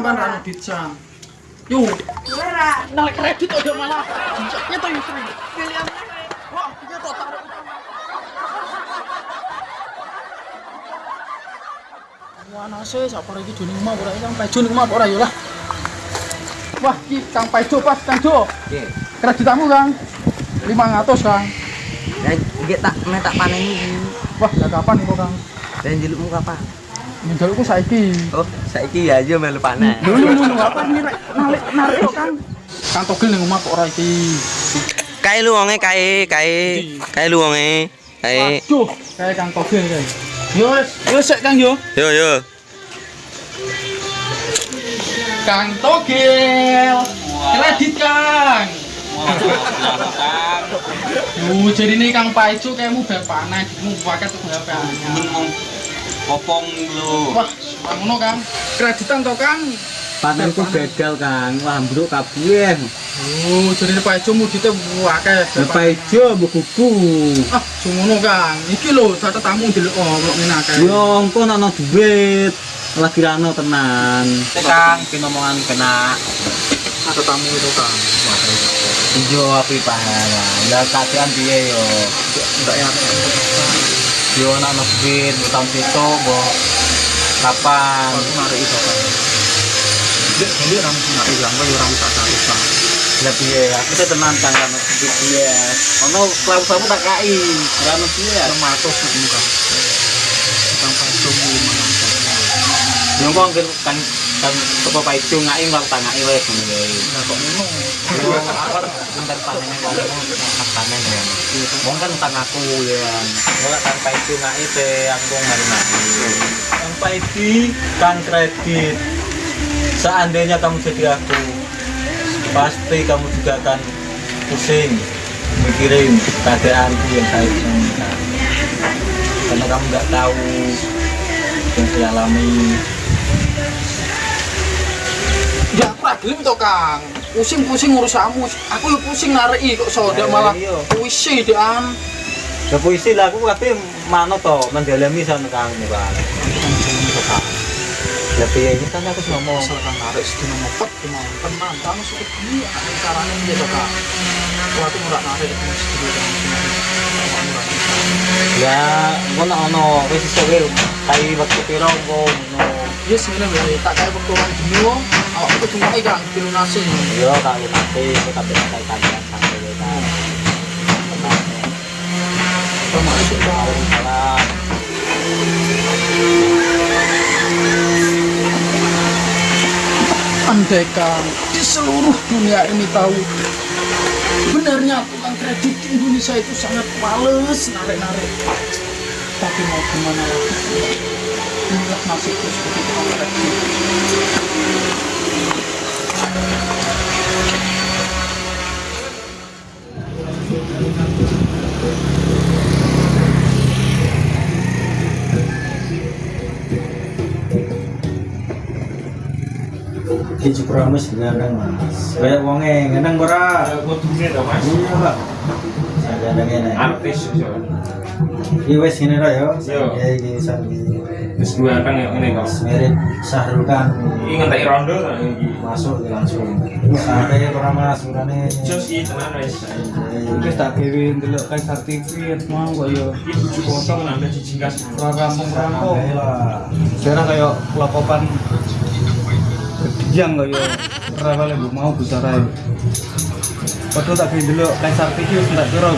sampean ra sam. Yo, Ora. kredit udah malah. Jijaknya tuh yang sering. Pilihan. Wah, dia ora Kang ning ora lah. Wah, ki Kang pas Kang Jo. Nggih. Kreditamu Kang. 500 Kang. Ya tak tak. Wah, ya kapan kok Kang? Dan kapan? Menjalukku saiki. Oh, saiki ya aja melu panen. Lho lho lho apa rek narik narik kok Kang. Kang togel ning omah kok ora iki. Kae lu wonge kae, kae. Kae lu wonge. Kae. Waduh, kayak Kang togel kae. Yo wis, yo sik Kang yo. Yo yo. Kang togel. Kredit Kang. Yo jadi ini Kang Paijo kayakmu bel panen, mu paket tuh HP Popong lu. Wah, ngono Kang. Kreditan to Kang. Panenku gagal Kang, wah ambruk kabeh. Oh, jadi ini Paijo mu dite akeh. Bapak ijo mbok kuku. Ah, ngono Kang. Iki lho catetamu ndelok oh, kok ngene akeh. Yo engko ana duit. Lagi rano tenan. Kang, pinomongan kena. Catetamu itu Kang. Ijo api pahala. Lah kakean piye yo? Enggak ya. Yo ana ana duit utang pito mbok kapan? Itu Kang. Dek, ini ram narik lang yo ram tak cari Kang. Lah piye? Aku teh tenan Kang kan duit piye. Ono klaus kamu tak kai. Piye. 500 nek muka. Paijo mu 500. Yo kok kan kan kan teko paijo ngai tangai wae ngono wae. Lah kok ngono? Bentar panen Wong kan utang aku ya. Ora kan paijo ngai teh aku mari-mari. Kang Paidi, Kang kredit. Seandainya kamu jadi aku, pasti kamu juga akan pusing mikirin keadaanku yang saya inginkan. Karena kamu nggak tahu yang saya alami. Ya problem to Kang. Pusing-pusing ngurus kamu. Aku yo pusing nareki kok soda Ayo, malah iya. puisi dean. Ya puisi lah aku tapi mana toh mendalami sana kamu kan. Ya piye ini kan aku ngomong. Asal Kang narik sedina ngopet mau tenan kamu suka dia ada caranya Kang. Wah, aku ora narik sedina Kang. Ya, ngono ono wis iso wae kai wektu piro ngono. Yes, ngene wae tak kaya wektu orang dino, awak kudu ngono Kang, dilunasi. Yo tak ngerti, kok tak kai kancan sampe wae kan. Tenang. Sama itu Kang. Salam. Andai Kang di seluruh dunia ini tahu Sebenarnya tukang kredit di Indonesia itu sangat males narik-narik Tapi mau gimana lagi Inilah nasibku sebagai tukang kredit Iki promis ngeneng Mas. Kayak wonge ora? To, Mas. Iya, Pak. Saya ngene. Artis yo. Iki wis ngene ra yo. Yo. Ya iki sampe Wis dua kan yang ini kok. mirip Sahrul kan Iki ngentek rondo ta iki. masuk langsung. Sampai ora Mas urane. Jos iki tenan wis. Iki tak gawe ndelok kae sertifikat mau kok yo. Iki kosong nambah siji gas. Ora rampung-rampung. Sekarang kayak kelokopan yang kayak ora kale mbok mau. Padahal tak gawe ndelok sertifikat tak kira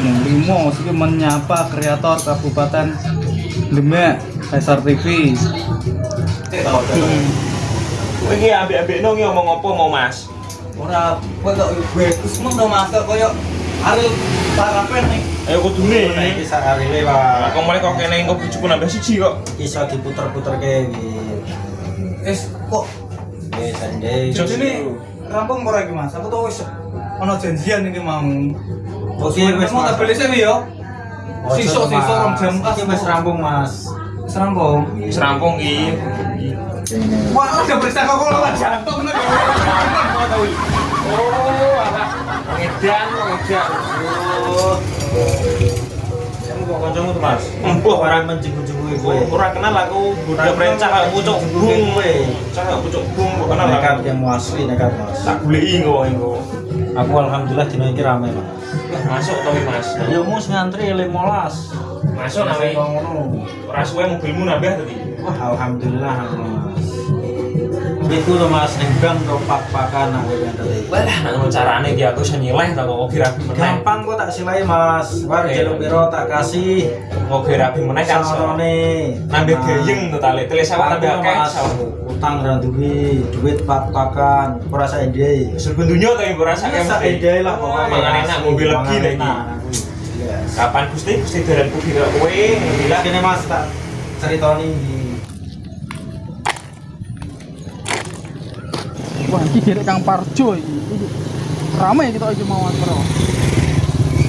menyapa kreator Kabupaten Demek Kaisar TV. Iki ambek-ambek nang ngomong apa mau Mas? Ora kowe kok bagus mong to Mas koyo arep parapen nih. Ayo kudune. Iki sak arewe Lah kok mulai kok kene engko bujuku nambah siji kok. Iso diputer-puter ke Wis kok sendiri. Jos Jadi rampung ora iki Mas. Aku tuh wis ono janjian iki mau. Oke, wis mau tak beli sih yo. Sisa sisa rong jam Iki wis rampung Mas. Wis rampung. Wis rampung iki. Wah, udah periksa kok lawan jantung nek. Oh, alah. Edan, edan. Oh. Kamu kok kancamu tuh Mas. Empuh. orang menjenguk-jenguk kowe. Ora kenal aku budak brencak aku cok bung. Cak aku cok bung kok kenal nekat aku. yang asli nekat Mas. Tak goleki engko engko. Aku alhamdulillah dino iki rame Mas. Masuk to Mas. Ya mus ngantri 15. Masuk nawe. ngono. Ora suwe mobilmu nambah tadi. Wah, alhamdulillah Mas. Iku to Mas ning bank to pak-pakan aku yang tadi. Nang ngono carane ki aku iso nyileh ta kok kira. Gampang kok tak silai Mas. Oke. jaluk piro tak kasih. Mau kira meneh kan. Sarone. Nambah gayeng to tali. Teles awak nambah akeh Mas. Utang ra duwe, duit pak-pakan, ora sak ide. Serba dunya iku rasa Sak ide lah pokoknya. Mangan enak mobil legi lagi. Yes. Kapan Gusti Gusti dalanku kira kowe Bila kene Mas tak ceritoni iki. Wah, iki derek Kang Parjo iki. Iki Rame kita iki mau bro.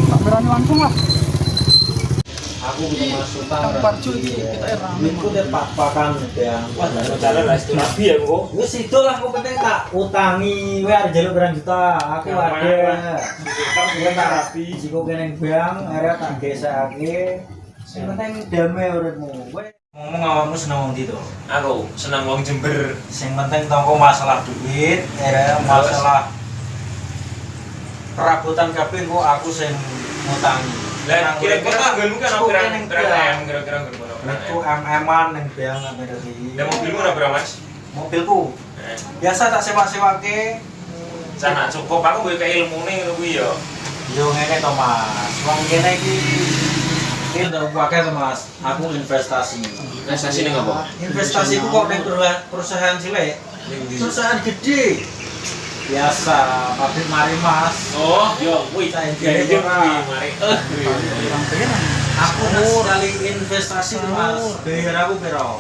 Tak berani langsung lah. Aku kudu Mas utang. Kang ra Parjo duwe. iki kita rame. Duitku deh pak-pakan ya. Wah, cara lah itu rapi ya kok. Wis itu lah aku penting tak utangi, kowe arep njaluk berang juta, aku ada. Kowe tak rapi, jiko kene bank, area tak gesekake. Sing penting damai uripmu. Kowe ngomong awakmu seneng wong to? Aku senang wong Jember. Sing penting tongko masalah duit, area masalah perabotan kabeh kok aku sing ngutangi. Lah kira-kira kan Cukup berapa ning berapa bank. M kira-kira berapa? Aku MM-an ning bank sampe tadi. Lah mobilmu ora berapa Mas? Mobilku Eh, biasa tak sewa-sewake Sana cukup aku gue kayak ilmu nih ngono kuwi ya. Yo ngene to Mas, wong kene iki iki ndak pakai to Mas. Aku investasi. Investasi ning apa? Investasi ku kok perua- perusahaan cilik. Perusahaan gede. Biasa, pabrik mari Mas. Oh, yo kuwi Saya jadi kuwi orang. mari. Eh. Aku nak sekali investasi to Mas. Bayar aku piro?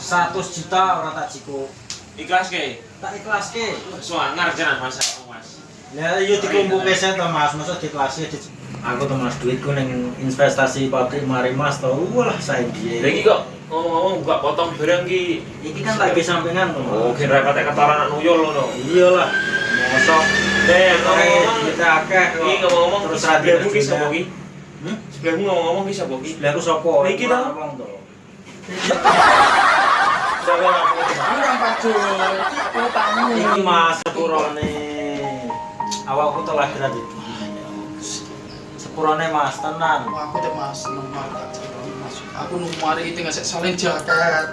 100 juta ora tak cukup. Ikhlas ke? Tak ikhlaske. Suangar jalan Mas aku Mas. Ya yo dikumpuke sen to Mas, masa dikhlasi di Aku tuh Mas duitku ning investasi pabrik mari Mas to. Wah, saya dia. Lagi kok ngomong-ngomong buka potong barang ki. Iki kan sampingan tuh. Oh, kira kata kata anak nuyul ngono. Iyalah. Mosok Eh, Oke, ngomong-ngomong kita akeh kok. Iki ngomong-ngomong terus sebelahmu ki sapa ki? Hmm? Sebelahmu ngomong-ngomong ki sapa ki? Lah aku sapa? Niki to? Siapa aku? Ini Kang Parjo. Iki tamu. Iki Mas sepurone. Awakku telah kira di Sepurone Mas, tenan. Wah, aku teh Mas Mas. Aku nunggu mari itu ngasih salin jaket.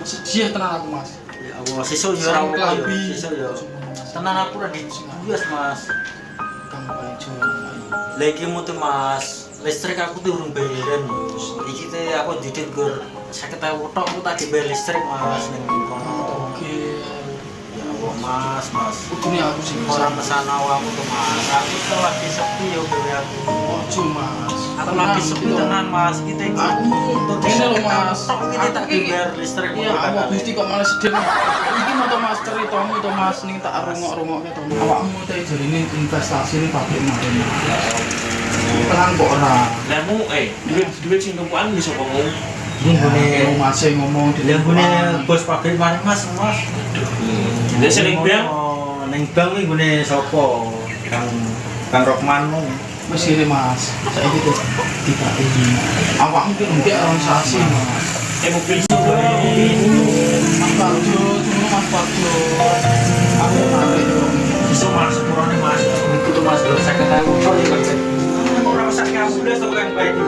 Masih dia tenan aku Mas. Ya Allah, sesuk yo ora apa yo. Sesuk yo. Tenan aku ora di Yes, Mas. Kang Parjo. Lagi mutu Mas. Listrik aku tuh bayaran yo. Iki teh aku didit gur 50.000 tok aku tak dibayar listrik Mas ning kono. Oke. Ya Allah Mas, Mas. Ini aku sih Orang ke sana awakmu tuh Mas. Aku tuh lagi sepi yo gawe aku. Ojo Mas. Aku lagi sepi tenan Mas. Kita iki Aku ini loh Mas. Iki tak Aku dibayar listrik. Iya, awak Gusti kok malah sedih. Iki mau to Mas ceritamu to Mas ning tak rungok-rungok to. Awakmu teh jarine investasi ning pabrik mari. Tenang kok ora. Lah mu eh duit duit sing tumpuan bisa ngomong. Ini gune Mas e ngomong di gune bos pabrik mari Mas, Mas. Dia sering bilang Ning bank iki gune sapa? Kang Kang Rokman. Wis ini Mas. Saiki tidak ini. Awakmu ki ndek organisasi Mas. eh mobil Mas tunggu Mas. Aku. Iso Mas sepurone Mas. Iku tuh Mas 50.000 tok ya Mas. Ora usah kamu udah to yang baik itu.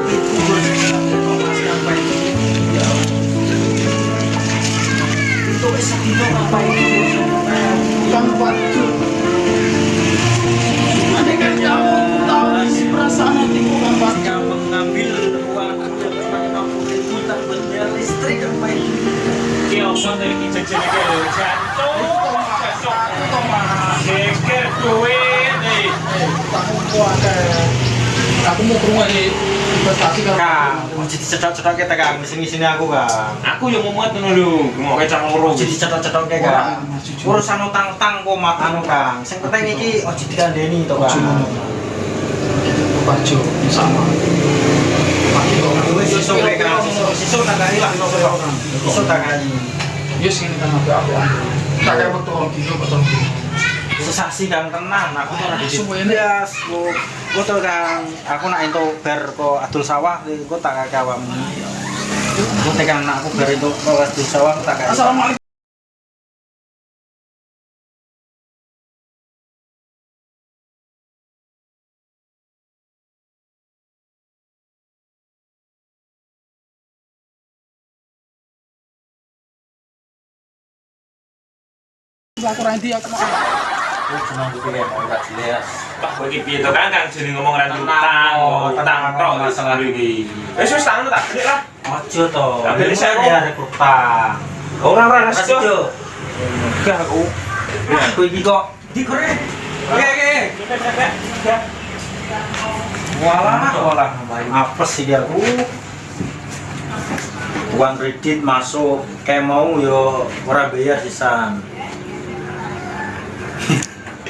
Ya. Itu Itu eh. Eh. Aku mau ke rumah di investasi jadi kita Kang, di sini-sini aku Kang. Aku yang mau muat kayak Kang. Urusan utang-utang kok mak anu Kang. Sing dikandeni to Kang. Parjo sama. Yes ini kan apa apa. Tak kayak waktu orang gila betul. Sesaksi Kang tenan, aku tuh Suwe di ini. Yes, Bu. Gue tuh kang, aku nak itu ber ko adul sawah, gue tak kakek awakmu. Gue tekan nak aku ber itu ko adul sawah, tak kakek. Aku ranti aku mau. Aku cuma pikir mau ora jelas. Pak, kowe iki piye to Kang? Kang jeneng ngomong ra Tenang, utang, utang tenang, tok masalah masalah iki. iki. Wis wis tangan tak balik lah. Ojo to. Ambil Ini saya, dia ada utang. Ora ora Mas resto. Jo. Enggak aku. Aku iki kok digoreng. Oke oke. Walah, walah. Apes sih dia. Uh. Uang kredit masuk kayak mau yo ora bayar sisan.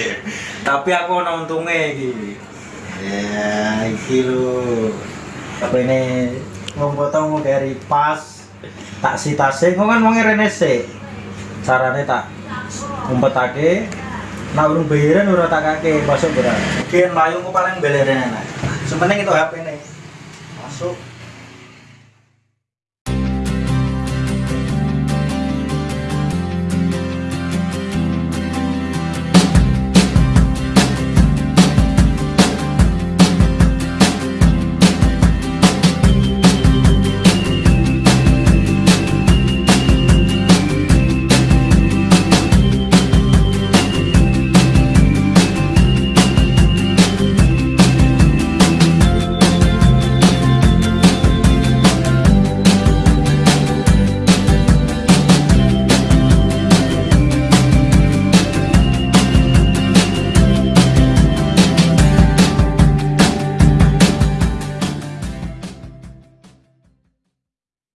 Tapi aku ono untunge iki. Ya, iki lho. Apa ini ngomong dari pas tak sitase kok kan wong rene sik. Carane tak umpetake nak urung bayaran ora tak kake masuk ora. Gen layu kok paling beleren enak. Sementing itu HP ne. Masuk